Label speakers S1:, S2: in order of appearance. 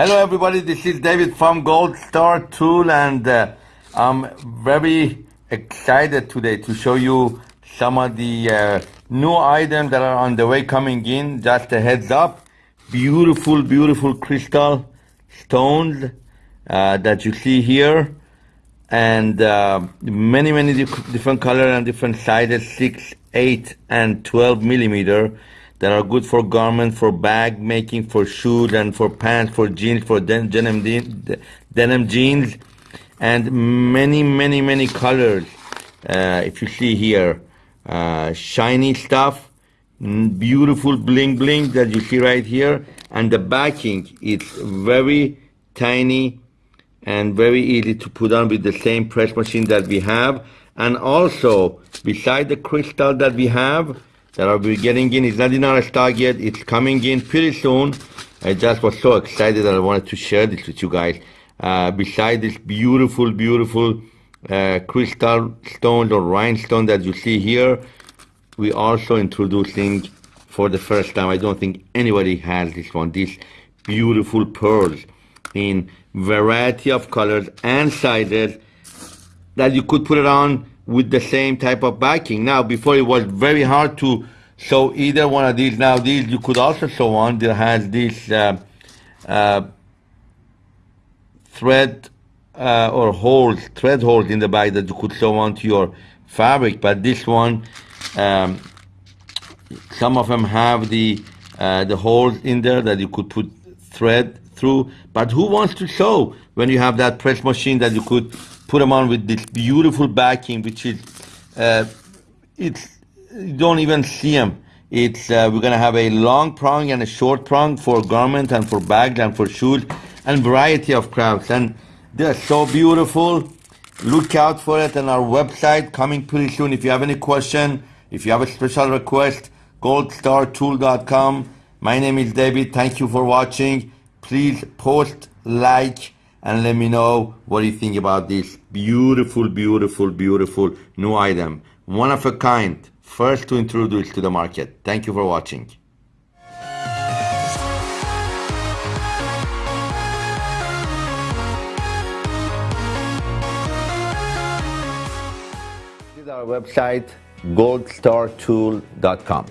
S1: Hello, everybody. This is David from Gold Star Tool, and uh, I'm very excited today to show you some of the uh, new items that are on the way coming in. Just a heads up. Beautiful, beautiful crystal stones uh, that you see here, and uh, many, many different colors and different sizes 6, 8, and 12 millimeter that are good for garment, for bag making, for shoes, and for pants, for jeans, for den denim, denim jeans, and many, many, many colors. Uh, if you see here, uh, shiny stuff, beautiful bling bling that you see right here, and the backing is very tiny and very easy to put on with the same press machine that we have. And also, beside the crystal that we have, that I'll be getting in. It's not in our stock yet. It's coming in pretty soon. I just was so excited that I wanted to share this with you guys. Uh, beside this beautiful, beautiful uh, crystal stones or rhinestone that you see here, we also introducing for the first time. I don't think anybody has this one. These beautiful pearls in variety of colors and sizes that you could put it on with the same type of backing. Now, before it was very hard to sew either one of these. Now, these you could also sew on that has this uh, uh, thread uh, or holes, thread holes in the back that you could sew onto your fabric. But this one, um, some of them have the uh, the holes in there that you could put thread through. But who wants to sew when you have that press machine that you could put them on with this beautiful backing, which is, uh, it's, you don't even see them. It's, uh, we're gonna have a long prong and a short prong for garment and for bags and for shoes and variety of crafts. And they're so beautiful. Look out for it on our website coming pretty soon. If you have any question, if you have a special request, goldstartool.com. My name is David. Thank you for watching. Please post, like, and let me know what you think about this beautiful, beautiful, beautiful new item. One of a kind, first to introduce to the market. Thank you for watching. Visit our website goldstartool.com.